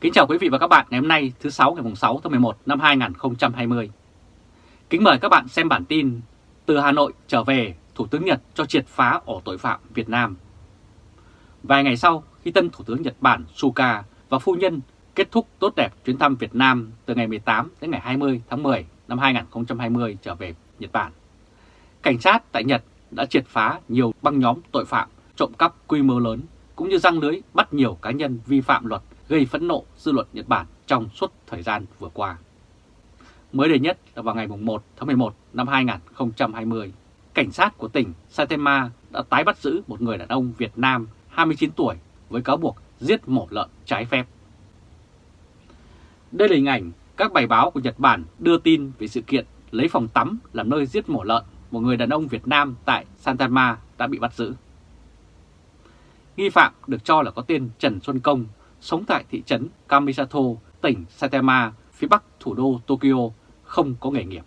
Kính chào quý vị và các bạn ngày hôm nay thứ 6 ngày 6 tháng 11 năm 2020. Kính mời các bạn xem bản tin Từ Hà Nội trở về, Thủ tướng Nhật cho triệt phá ổ tội phạm Việt Nam. Vài ngày sau, khi tân Thủ tướng Nhật Bản Suga và phu nhân kết thúc tốt đẹp chuyến thăm Việt Nam từ ngày 18 đến ngày 20 tháng 10 năm 2020 trở về Nhật Bản. Cảnh sát tại Nhật đã triệt phá nhiều băng nhóm tội phạm trộm cắp quy mô lớn cũng như răng lưới bắt nhiều cá nhân vi phạm luật gây phẫn nộ dư luận Nhật Bản trong suốt thời gian vừa qua. Mới đây nhất là vào ngày 1 tháng 11 năm 2020, cảnh sát của tỉnh Saitama đã tái bắt giữ một người đàn ông Việt Nam 29 tuổi với cáo buộc giết mổ lợn trái phép. Đây là hình ảnh các bài báo của Nhật Bản đưa tin về sự kiện lấy phòng tắm làm nơi giết mổ lợn một người đàn ông Việt Nam tại Santama đã bị bắt giữ. Nghi phạm được cho là có tên Trần Xuân Công, sống tại thị trấn Kamisato, tỉnh Saitama, phía bắc thủ đô Tokyo, không có nghề nghiệp.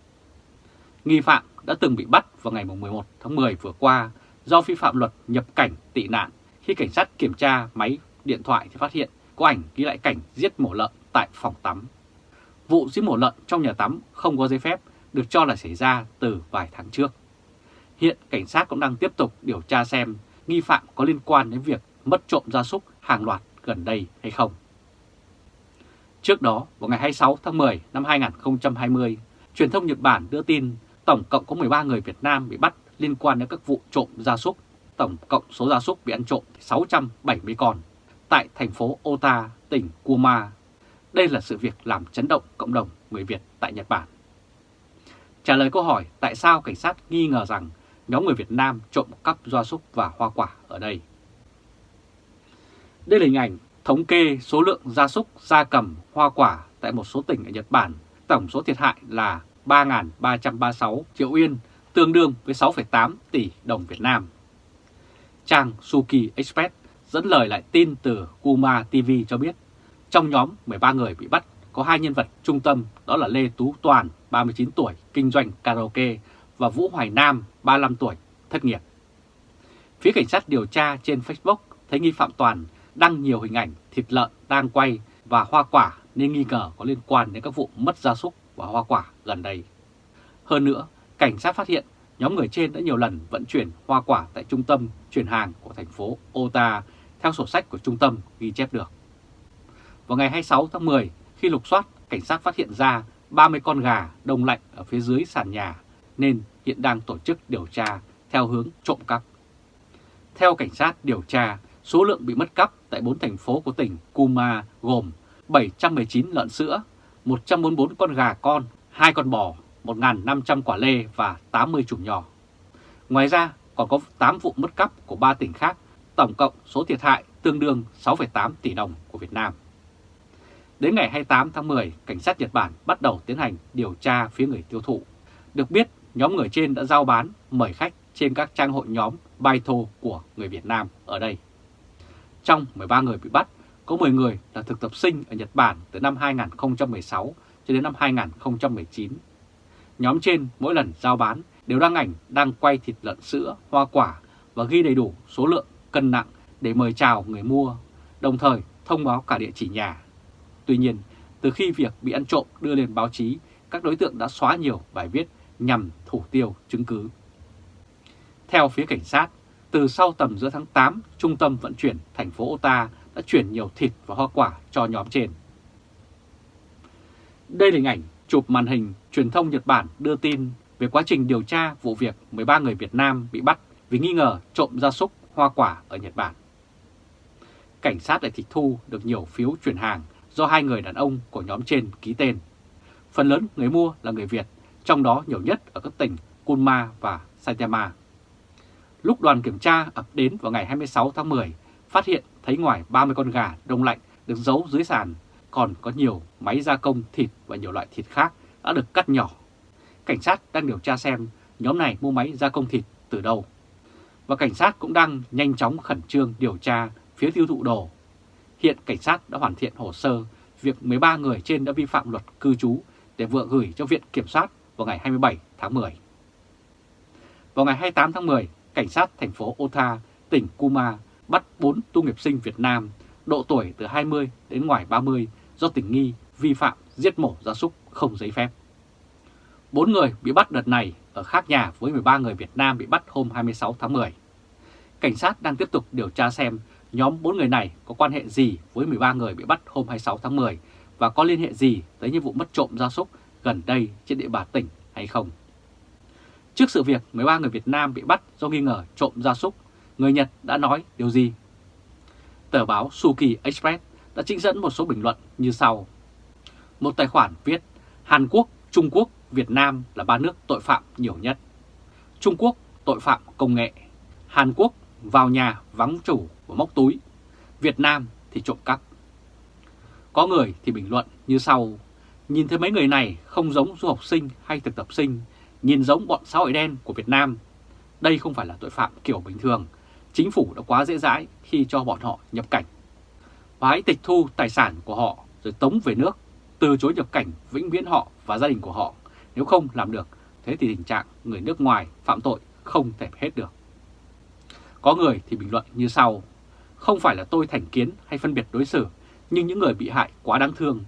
Nghi phạm đã từng bị bắt vào ngày 11 tháng 10 vừa qua do vi phạm luật nhập cảnh tị nạn khi cảnh sát kiểm tra máy điện thoại thì phát hiện có ảnh ghi lại cảnh giết mổ lợn tại phòng tắm. Vụ giết mổ lợn trong nhà tắm không có giấy phép được cho là xảy ra từ vài tháng trước. Hiện cảnh sát cũng đang tiếp tục điều tra xem nghi phạm có liên quan đến việc mất trộm gia súc hàng loạt gần đây hay không. Trước đó, vào ngày 26 tháng 10 năm 2020, truyền thông Nhật Bản đưa tin tổng cộng có 13 người Việt Nam bị bắt liên quan đến các vụ trộm gia súc. Tổng cộng số gia súc bị ăn trộm 670 con tại thành phố Ota, tỉnh Kuma. Đây là sự việc làm chấn động cộng đồng người Việt tại Nhật Bản. Trả lời câu hỏi tại sao cảnh sát nghi ngờ rằng nhóm người Việt Nam trộm cắp gia súc và hoa quả ở đây. Đây là hình ảnh thống kê số lượng gia súc, gia cầm, hoa quả tại một số tỉnh ở Nhật Bản. Tổng số thiệt hại là 3.336 triệu yên, tương đương với 6,8 tỷ đồng Việt Nam. Trang Suki Express dẫn lời lại tin từ Kuma TV cho biết, trong nhóm 13 người bị bắt có hai nhân vật trung tâm đó là Lê Tú Toàn, 39 tuổi, kinh doanh karaoke và Vũ Hoài Nam, 35 tuổi, thất nghiệp. Phía cảnh sát điều tra trên Facebook thấy nghi phạm Toàn đăng nhiều hình ảnh thịt lợn đang quay và hoa quả nên nghi ngờ có liên quan đến các vụ mất gia súc và hoa quả gần đây. Hơn nữa, cảnh sát phát hiện nhóm người trên đã nhiều lần vận chuyển hoa quả tại trung tâm chuyển hàng của thành phố Ota theo sổ sách của trung tâm ghi chép được. Vào ngày 26 tháng 10, khi lục soát, cảnh sát phát hiện ra 30 con gà đông lạnh ở phía dưới sàn nhà nên hiện đang tổ chức điều tra theo hướng trộm cắp. Theo cảnh sát điều tra, số lượng bị mất cắp tại 4 thành phố của tỉnh Kuma gồm 719 lợn sữa, 144 con gà con, 2 con bò, 1.500 quả lê và 80 chủng nhỏ. Ngoài ra còn có 8 vụ mất cắp của 3 tỉnh khác, tổng cộng số thiệt hại tương đương 6,8 tỷ đồng của Việt Nam. Đến ngày 28 tháng 10, cảnh sát Nhật Bản bắt đầu tiến hành điều tra phía người tiêu thụ. Được biết, nhóm người trên đã giao bán, mời khách trên các trang hội nhóm Baito của người Việt Nam ở đây. Trong 13 người bị bắt, có 10 người là thực tập sinh ở Nhật Bản từ năm 2016 cho đến năm 2019. Nhóm trên mỗi lần giao bán đều đăng ảnh đang quay thịt lợn sữa, hoa quả và ghi đầy đủ số lượng, cân nặng để mời chào người mua, đồng thời thông báo cả địa chỉ nhà. Tuy nhiên, từ khi việc bị ăn trộm đưa lên báo chí, các đối tượng đã xóa nhiều bài viết nhằm thủ tiêu chứng cứ. Theo phía cảnh sát, từ sau tầm giữa tháng 8, Trung tâm Vận chuyển thành phố Ota đã chuyển nhiều thịt và hoa quả cho nhóm trên. Đây là hình ảnh chụp màn hình truyền thông Nhật Bản đưa tin về quá trình điều tra vụ việc 13 người Việt Nam bị bắt vì nghi ngờ trộm gia súc hoa quả ở Nhật Bản. Cảnh sát lại tịch thu được nhiều phiếu chuyển hàng do hai người đàn ông của nhóm trên ký tên. Phần lớn người mua là người Việt, trong đó nhiều nhất ở các tỉnh Kunma và Saitama. Lúc đoàn kiểm tra ập đến vào ngày 26 tháng 10, phát hiện thấy ngoài 30 con gà đông lạnh được giấu dưới sàn, còn có nhiều máy gia công thịt và nhiều loại thịt khác đã được cắt nhỏ. Cảnh sát đang điều tra xem nhóm này mua máy gia công thịt từ đâu. Và cảnh sát cũng đang nhanh chóng khẩn trương điều tra phía tiêu thụ đồ. Hiện cảnh sát đã hoàn thiện hồ sơ việc 13 người trên đã vi phạm luật cư trú để vừa gửi cho Viện Kiểm soát vào ngày 27 tháng 10. Vào ngày 28 tháng 10, cảnh sát thành phố Ota, tỉnh Kuma bắt 4 tu nghiệp sinh Việt Nam độ tuổi từ 20 đến ngoài 30 do tình nghi vi phạm giết mổ gia súc không giấy phép. Bốn người bị bắt đợt này ở khác nhà với 13 người Việt Nam bị bắt hôm 26 tháng 10. Cảnh sát đang tiếp tục điều tra xem nhóm bốn người này có quan hệ gì với 13 người bị bắt hôm 26 tháng 10 và có liên hệ gì tới những vụ mất trộm gia súc gần đây trên địa bàn tỉnh hay không. Trước sự việc 13 người Việt Nam bị bắt do nghi ngờ trộm gia súc, người Nhật đã nói điều gì? Tờ báo Suki Express đã trích dẫn một số bình luận như sau. Một tài khoản viết Hàn Quốc, Trung Quốc, Việt Nam là ba nước tội phạm nhiều nhất. Trung Quốc tội phạm công nghệ, Hàn Quốc vào nhà vắng chủ và móc túi, Việt Nam thì trộm cắp. Có người thì bình luận như sau, nhìn thấy mấy người này không giống du học sinh hay thực tập sinh, nhìn giống bọn xã hội đen của Việt Nam. Đây không phải là tội phạm kiểu bình thường, chính phủ đã quá dễ dãi khi cho bọn họ nhập cảnh. Và hãy tịch thu tài sản của họ rồi tống về nước, từ chối nhập cảnh vĩnh viễn họ và gia đình của họ. Nếu không làm được, thế thì tình trạng người nước ngoài phạm tội không thể hết được. Có người thì bình luận như sau, không phải là tôi thành kiến hay phân biệt đối xử, nhưng những người bị hại quá đáng thương.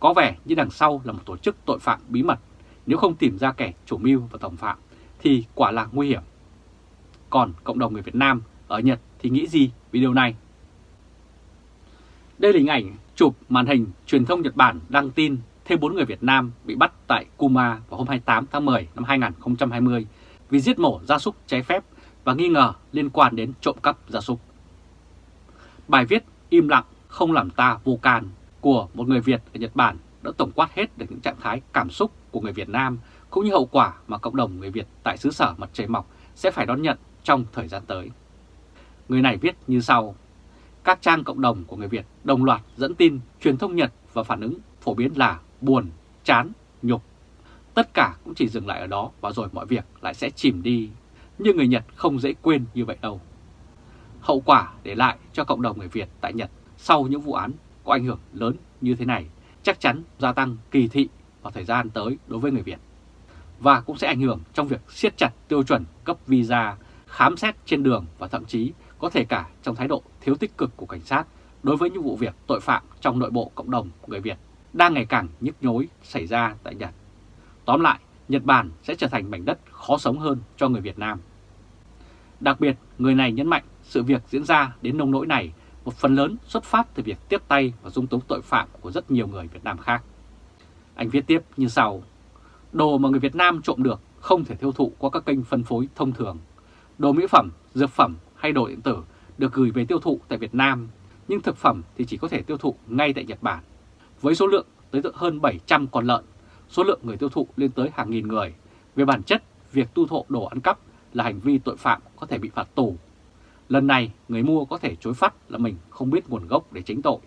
Có vẻ như đằng sau là một tổ chức tội phạm bí mật, nếu không tìm ra kẻ chủ mưu và tổng phạm, thì quả là nguy hiểm. Còn cộng đồng người Việt Nam ở Nhật thì nghĩ gì về điều này? Đây là hình ảnh chụp màn hình truyền thông Nhật Bản đăng tin thêm 4 người Việt Nam bị bắt tại Kuma vào hôm 28 tháng 10 năm 2020 vì giết mổ gia súc trái phép và nghi ngờ liên quan đến trộm cắp gia súc. Bài viết im lặng không làm ta vô can của một người Việt ở Nhật Bản đã tổng quát hết được những trạng thái cảm xúc của người Việt Nam cũng như hậu quả mà cộng đồng người Việt tại xứ sở mặt trời mọc sẽ phải đón nhận trong thời gian tới. Người này viết như sau, các trang cộng đồng của người Việt đồng loạt dẫn tin truyền thông Nhật và phản ứng phổ biến là buồn, chán, nhục. Tất cả cũng chỉ dừng lại ở đó và rồi mọi việc lại sẽ chìm đi. Nhưng người Nhật không dễ quên như vậy đâu. Hậu quả để lại cho cộng đồng người Việt tại Nhật sau những vụ án có ảnh hưởng lớn như thế này chắc chắn gia tăng kỳ thị vào thời gian tới đối với người Việt. Và cũng sẽ ảnh hưởng trong việc siết chặt tiêu chuẩn cấp visa, khám xét trên đường và thậm chí có thể cả trong thái độ thiếu tích cực của cảnh sát đối với những vụ việc tội phạm trong nội bộ cộng đồng người Việt đang ngày càng nhức nhối xảy ra tại Nhật. Tóm lại, Nhật Bản sẽ trở thành mảnh đất khó sống hơn cho người Việt Nam. Đặc biệt, người này nhấn mạnh sự việc diễn ra đến nông nỗi này một phần lớn xuất phát từ việc tiếp tay và dung túng tội phạm của rất nhiều người Việt Nam khác. Anh viết tiếp như sau, đồ mà người Việt Nam trộm được không thể tiêu thụ qua các kênh phân phối thông thường. Đồ mỹ phẩm, dược phẩm hay đồ điện tử được gửi về tiêu thụ tại Việt Nam, nhưng thực phẩm thì chỉ có thể tiêu thụ ngay tại Nhật Bản. Với số lượng tới hơn 700 con lợn, số lượng người tiêu thụ lên tới hàng nghìn người. Về bản chất, việc tu thụ đồ ăn cắp là hành vi tội phạm có thể bị phạt tù. Lần này, người mua có thể chối phát là mình không biết nguồn gốc để tránh tội.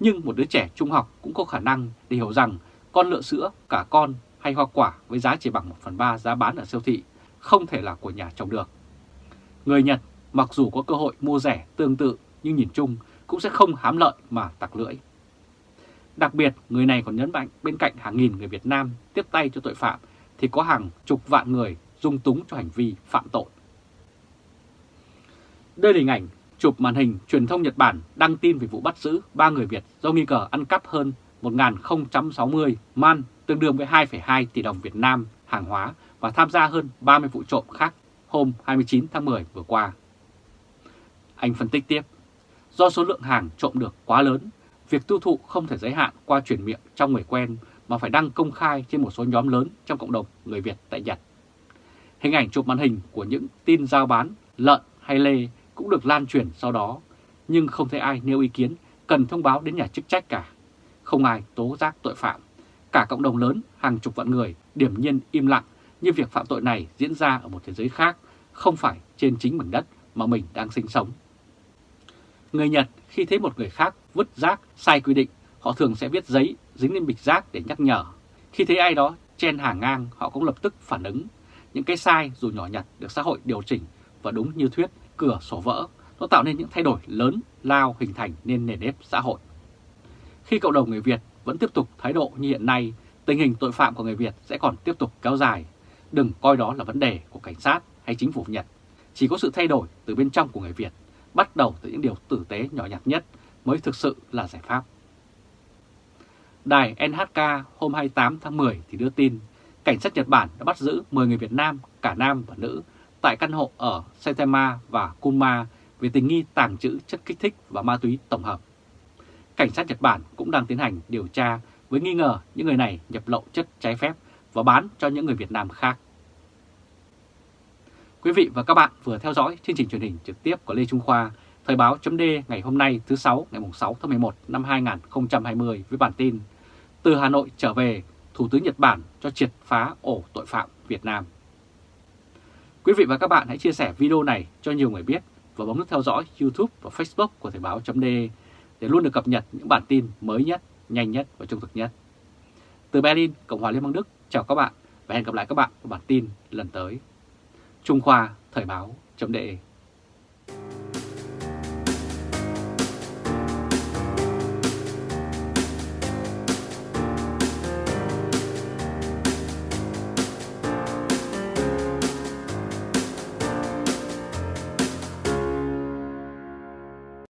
Nhưng một đứa trẻ trung học cũng có khả năng để hiểu rằng con lợn sữa, cả con hay hoa quả với giá chỉ bằng 1 phần 3 giá bán ở siêu thị không thể là của nhà trồng được. Người Nhật mặc dù có cơ hội mua rẻ tương tự nhưng nhìn chung cũng sẽ không hám lợi mà tặc lưỡi. Đặc biệt, người này còn nhấn mạnh bên cạnh hàng nghìn người Việt Nam tiếp tay cho tội phạm thì có hàng chục vạn người dung túng cho hành vi phạm tội. Đây là hình ảnh chụp màn hình truyền thông Nhật Bản đăng tin về vụ bắt giữ 3 người Việt do nghi ngờ ăn cắp hơn 1.060 man tương đương với 2,2 tỷ đồng Việt Nam hàng hóa và tham gia hơn 30 vụ trộm khác hôm 29 tháng 10 vừa qua. Anh phân tích tiếp, do số lượng hàng trộm được quá lớn, việc tiêu thụ không thể giới hạn qua truyền miệng trong người quen mà phải đăng công khai trên một số nhóm lớn trong cộng đồng người Việt tại Nhật. Hình ảnh chụp màn hình của những tin giao bán lợn hay lê cũng được lan truyền sau đó, nhưng không thấy ai nêu ý kiến cần thông báo đến nhà chức trách cả. Không ai tố giác tội phạm. Cả cộng đồng lớn, hàng chục vạn người điểm nhiên im lặng như việc phạm tội này diễn ra ở một thế giới khác, không phải trên chính mảnh đất mà mình đang sinh sống. Người Nhật khi thấy một người khác vứt rác sai quy định, họ thường sẽ viết giấy dính lên bịch rác để nhắc nhở. Khi thấy ai đó chen hàng ngang, họ cũng lập tức phản ứng. Những cái sai dù nhỏ nhặt được xã hội điều chỉnh và đúng như thuyết cửa sổ vỡ, nó tạo nên những thay đổi lớn lao hình thành nên nền nếp xã hội. Khi cộng đồng người Việt vẫn tiếp tục thái độ như hiện nay, tình hình tội phạm của người Việt sẽ còn tiếp tục kéo dài. Đừng coi đó là vấn đề của cảnh sát hay chính phủ Nhật. Chỉ có sự thay đổi từ bên trong của người Việt, bắt đầu từ những điều tử tế nhỏ nhặt nhất mới thực sự là giải pháp. Đài NHK hôm 28 tháng 10 thì đưa tin cảnh sát Nhật Bản đã bắt giữ 10 người Việt Nam, cả nam và nữ, tại căn hộ ở Saitama và Kunma về tình nghi tàng trữ chất kích thích và ma túy tổng hợp. Cảnh sát Nhật Bản cũng đang tiến hành điều tra với nghi ngờ những người này nhập lậu chất trái phép và bán cho những người Việt Nam khác. Quý vị và các bạn vừa theo dõi chương trình truyền hình trực tiếp của Lê Trung Khoa, Thời báo chấm ngày hôm nay thứ 6 ngày 6 tháng 11 năm 2020 với bản tin Từ Hà Nội trở về, Thủ tướng Nhật Bản cho triệt phá ổ tội phạm Việt Nam. Quý vị và các bạn hãy chia sẻ video này cho nhiều người biết và bấm nút theo dõi YouTube và Facebook của Thời Báo .de để luôn được cập nhật những bản tin mới nhất, nhanh nhất và trung thực nhất. Từ Berlin, Cộng hòa Liên bang Đức, chào các bạn và hẹn gặp lại các bạn vào bản tin lần tới. Trung Khoa Thời Báo .de.